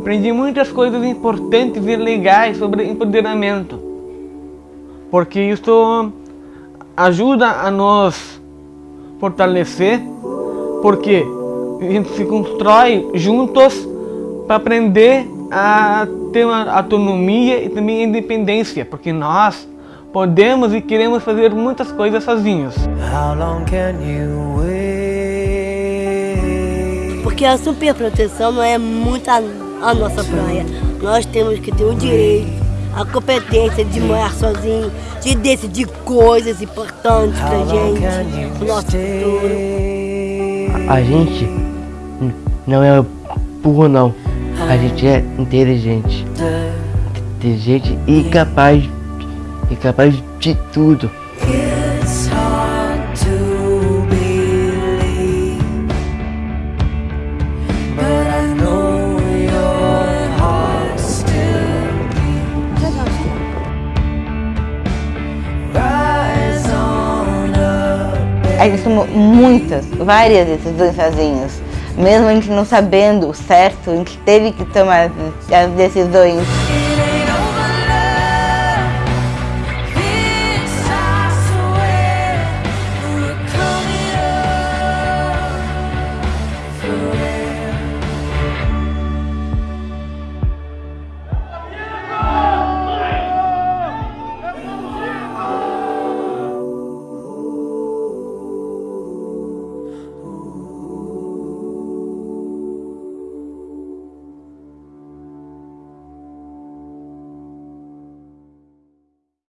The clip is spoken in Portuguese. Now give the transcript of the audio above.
aprendi muitas coisas importantes e legais sobre empoderamento, porque isso ajuda a nos fortalecer, porque a gente se constrói juntos para aprender a ter uma autonomia e também independência, porque nós podemos e queremos fazer muitas coisas sozinhos. Porque a superproteção não é muito a, nossa praia. Nós temos que ter o direito, a competência de morar sozinho, de decidir coisas importantes pra gente, pro nosso futuro. A gente não é burro não, a gente é inteligente. Inteligente e capaz, e capaz de tudo. A gente tomou muitas, várias decisões sozinhos. Mesmo a gente não sabendo certo, a gente teve que tomar as decisões.